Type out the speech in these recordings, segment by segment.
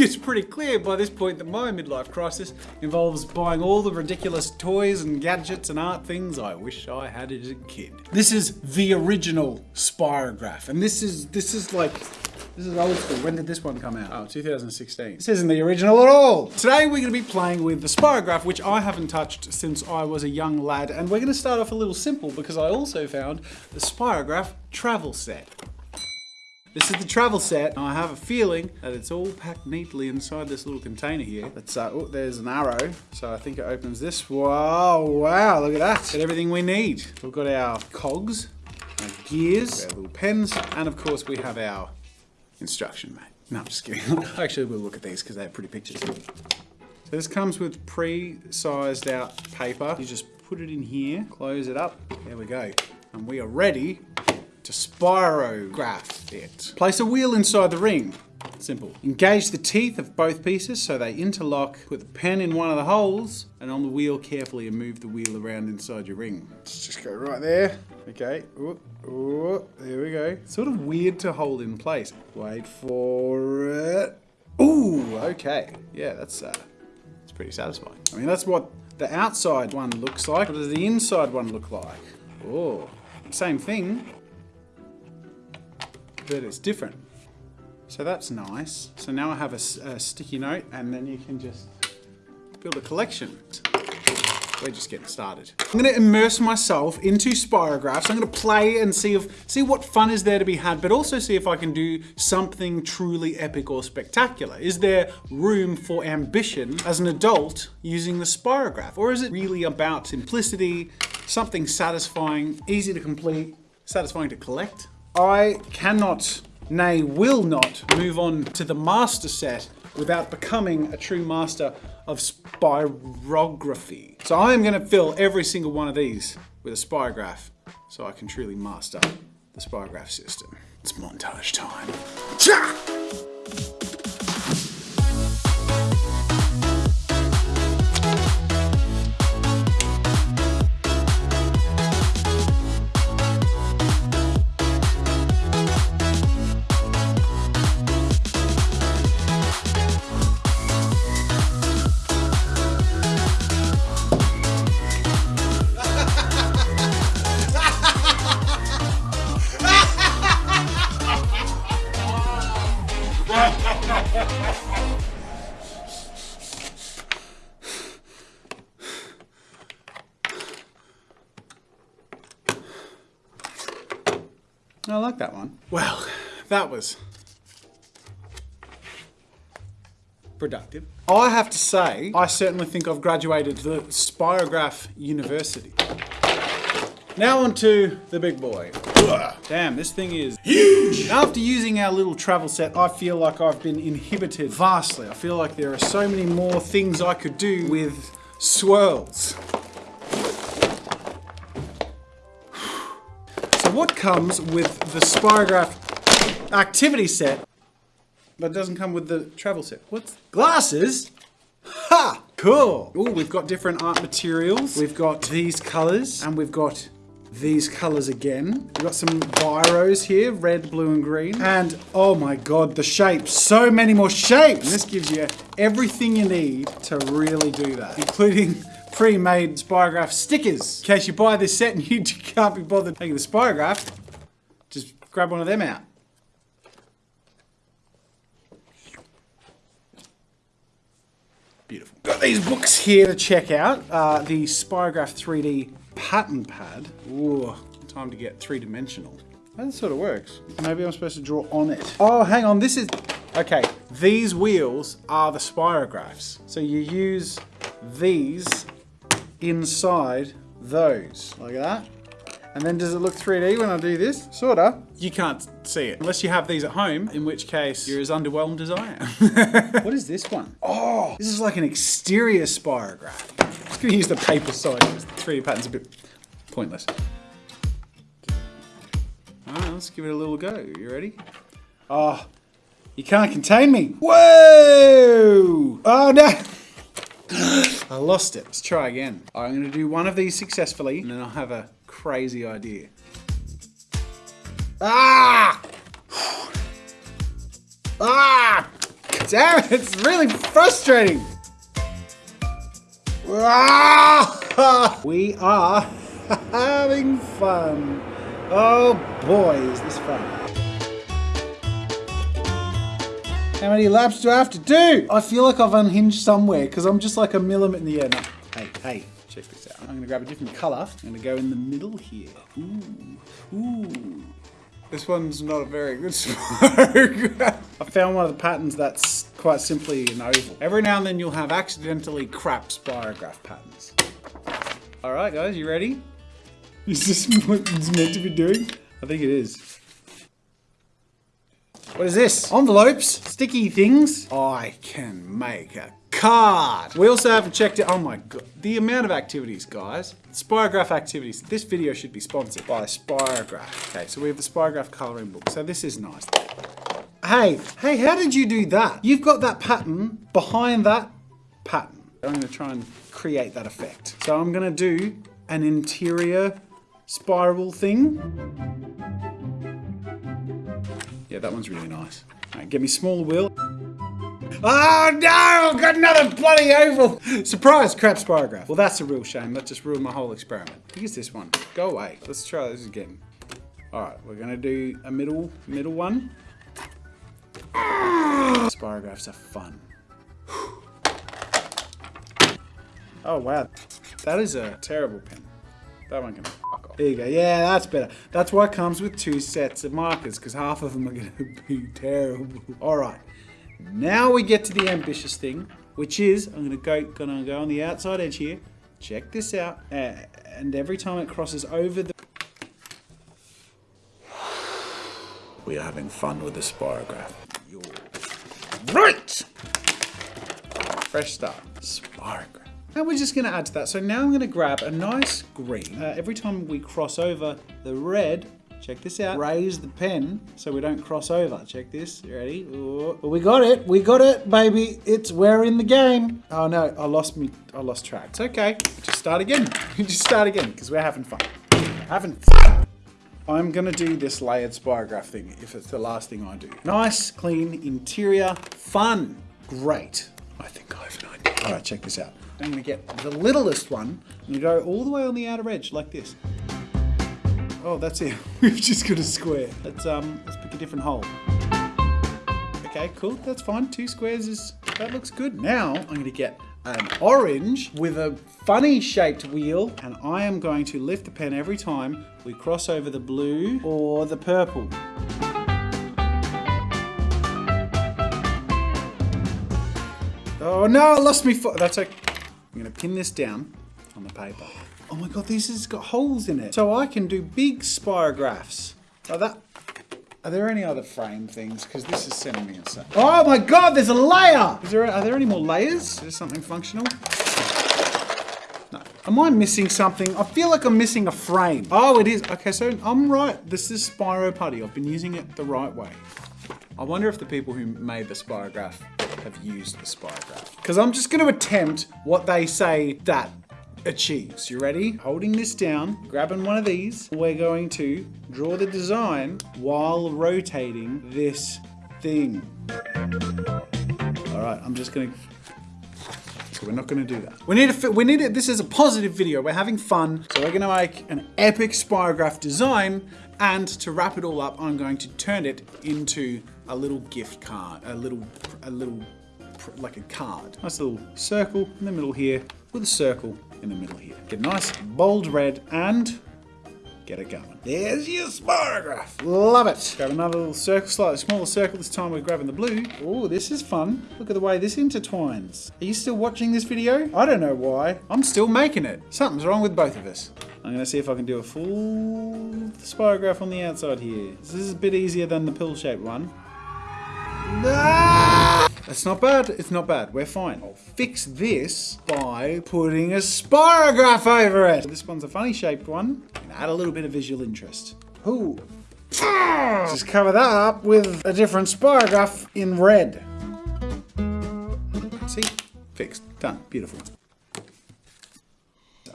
it's pretty clear by this point that my midlife crisis involves buying all the ridiculous toys and gadgets and art things I wish I had as a kid. This is the original Spirograph, and this is this is like this is old school. When did this one come out? Oh, 2016. This isn't the original at all. Today we're going to be playing with the Spirograph, which I haven't touched since I was a young lad. And we're going to start off a little simple because I also found the Spirograph travel set. This is the travel set. I have a feeling that it's all packed neatly inside this little container here. Let's, uh, oh, there's an arrow. So I think it opens this. Wow, wow, look at that. Got everything we need. We've got our cogs, our gears, our little pens, and of course we have our instruction, mate. No, I'm just kidding. Actually, we'll look at these because they have pretty pictures. So this comes with pre-sized out paper. You just put it in here, close it up. There we go. And we are ready to spirograph it. Place a wheel inside the ring. Simple. Engage the teeth of both pieces so they interlock. Put the pen in one of the holes and on the wheel carefully and move the wheel around inside your ring. Let's just go right there. Okay. Ooh, ooh, there we go. Sort of weird to hold in place. Wait for it. Ooh, okay. Yeah, that's uh, that's pretty satisfying. I mean, that's what the outside one looks like. What does the inside one look like? Oh, same thing, but it's different. So that's nice. So now I have a, a, sticky note and then you can just build a collection. We're just getting started. I'm gonna immerse myself into spirographs. I'm gonna play and see if see what fun is there to be had, but also see if I can do something truly epic or spectacular. Is there room for ambition as an adult using the spirograph? Or is it really about simplicity, something satisfying, easy to complete, satisfying to collect? I cannot nay will not move on to the master set without becoming a true master of spirography. So I am going to fill every single one of these with a spirograph so I can truly master the spirograph system. It's montage time. I like that one. Well, that was productive. I have to say, I certainly think I've graduated the Spirograph University. Now on to the big boy. Damn, this thing is huge. After using our little travel set, I feel like I've been inhibited vastly. I feel like there are so many more things I could do with swirls. What comes with the Spirograph activity set but doesn't come with the travel set? What's glasses? Ha! Cool. Oh, we've got different art materials. We've got these colors and we've got these colors again. We've got some biros here, red, blue, and green. And oh my God, the shapes, so many more shapes. And this gives you everything you need to really do that, including pre-made Spirograph stickers. In case you buy this set and you can't be bothered taking the Spirograph, just grab one of them out. Beautiful. Got these books here to check out. Uh, the Spirograph 3D pattern pad. Ooh, time to get three-dimensional. That sort of works. Maybe I'm supposed to draw on it. Oh, hang on, this is... Okay, these wheels are the spirographs. So you use these inside those, like that. And then does it look 3D when I do this? Sorta. You can't see it unless you have these at home, in which case you're as underwhelmed as I am. what is this one? Oh, this is like an exterior spirograph. I'm just gonna use the paper side because the 3D pattern's a bit pointless. All right, let's give it a little go. You ready? Oh, you can't contain me. Whoa! Oh no! I lost it. Let's try again. I'm gonna do one of these successfully and then I'll have a crazy idea. Ah! Ah! damn it, it's really frustrating. Ah! we are having fun. Oh boy, is this fun. How many laps do I have to do? I feel like I've unhinged somewhere because I'm just like a millimeter in the air. No. Hey, hey, check this out. I'm gonna grab a different color. I'm gonna go in the middle here. Ooh, ooh. This one's not a very good spirograph. I found one of the patterns that's quite simply an oval. Every now and then you'll have accidentally crap spirograph patterns. All right, guys, you ready? Is this what it's meant to be doing? I think it is. What is this? Envelopes? Sticky things? I can make a card. We also haven't checked it. Oh my god. The amount of activities, guys. Spirograph activities. This video should be sponsored by Spirograph. Okay, so we have the Spirograph coloring book. So this is nice. Hey, hey, how did you do that? You've got that pattern behind that pattern. I'm gonna try and create that effect. So I'm gonna do an interior spiral thing. Yeah, that one's really nice. Right, get me smaller wheel. Oh no, I've got another bloody oval. Surprise, crap spirograph. Well, that's a real shame. That just ruined my whole experiment. Use this one. Go away. Let's try this again. All right, we're gonna do a middle, middle one. Spirographs are fun. Oh wow, that is a terrible pen. That one can. There you go. Yeah, that's better. That's why it comes with two sets of markers, because half of them are going to be terrible. All right. Now we get to the ambitious thing, which is, I'm gonna go, gonna go on the outside edge here. Check this out. Uh, and every time it crosses over the... We are having fun with the spirograph. Right! Fresh start. Spirograph. Now we're just going to add to that. So now I'm going to grab a nice green. Uh, every time we cross over the red, check this out. Raise the pen so we don't cross over. Check this. You ready? Ooh. We got it. We got it, baby. It's we're in the game. Oh no, I lost me. I lost track. It's okay. Just start again. just start again because we're having fun. Having fun. I'm gonna do this layered spirograph thing if it's the last thing I do. Nice, clean interior, fun, great. I think I have an idea. All right, check this out. I'm gonna get the littlest one and go all the way on the outer edge like this. Oh, that's it. We've just got a square. Let's um, let's pick a different hole. Okay, cool. That's fine. Two squares is that looks good. Now I'm gonna get an orange with a funny shaped wheel and I am going to lift the pen every time we cross over the blue or the purple. Oh no, I lost me. That's okay. I'm gonna pin this down on the paper. Oh my god, this has got holes in it. So I can do big spirographs. That. Are there any other frame things? Because this is sending me insane. Oh my god, there's a layer! Is there, are there any more layers? Is there something functional? No. Am I missing something? I feel like I'm missing a frame. Oh, it is. Okay, so I'm right. This is Spyro Putty. I've been using it the right way. I wonder if the people who made the spirograph have used the spirograph. Because I'm just going to attempt what they say that achieves. You ready? Holding this down, grabbing one of these, we're going to draw the design while rotating this thing. All right, I'm just going to we're not going to do that. We need to. We need it. This is a positive video. We're having fun. So we're going to make an epic spirograph design, and to wrap it all up, I'm going to turn it into a little gift card, a little, a little, like a card. Nice little circle in the middle here with a circle in the middle here. Get nice bold red and get it going. There's your spirograph. Love it. Grab another little circle, slightly smaller circle. This time we're grabbing the blue. Oh, this is fun. Look at the way this intertwines. Are you still watching this video? I don't know why. I'm still making it. Something's wrong with both of us. I'm gonna see if I can do a full spirograph on the outside here. This is a bit easier than the pill-shaped one. Ah! That's not bad. It's not bad. We're fine. I'll fix this by putting a spirograph over it. This one's a funny shaped one. And Add a little bit of visual interest. Ooh. Just cover that up with a different spirograph in red. See? Fixed. Done. Beautiful.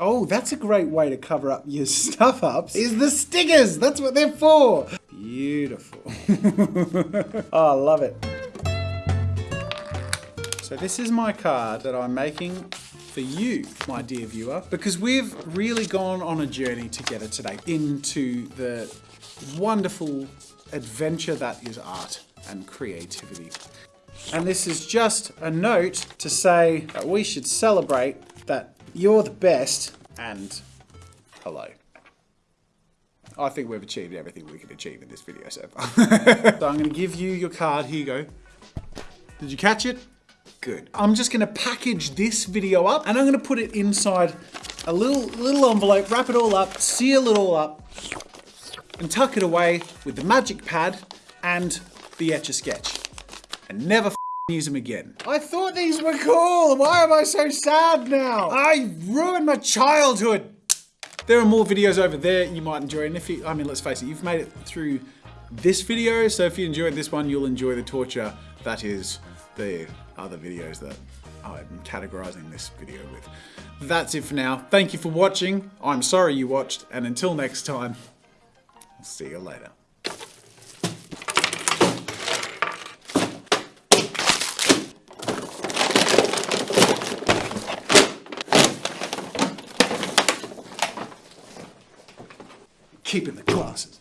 Oh, that's a great way to cover up your stuff ups, is the stickers. That's what they're for. Beautiful. oh, I love it. So this is my card that I'm making for you, my dear viewer, because we've really gone on a journey together today into the wonderful adventure that is art and creativity. And this is just a note to say that we should celebrate that you're the best and hello. I think we've achieved everything we can achieve in this video so far. so I'm going to give you your card. Here you go. Did you catch it? Good. I'm just going to package this video up and I'm going to put it inside a little little envelope, wrap it all up, seal it all up, and tuck it away with the magic pad and the Etch-a-Sketch. And never use them again. I thought these were cool. Why am I so sad now? I ruined my childhood. There are more videos over there you might enjoy. And if you, I mean, let's face it, you've made it through this video. So if you enjoyed this one, you'll enjoy the torture that is the other videos that I'm categorizing this video with. That's it for now. Thank you for watching. I'm sorry you watched. And until next time, I'll see you later. Keeping the classes.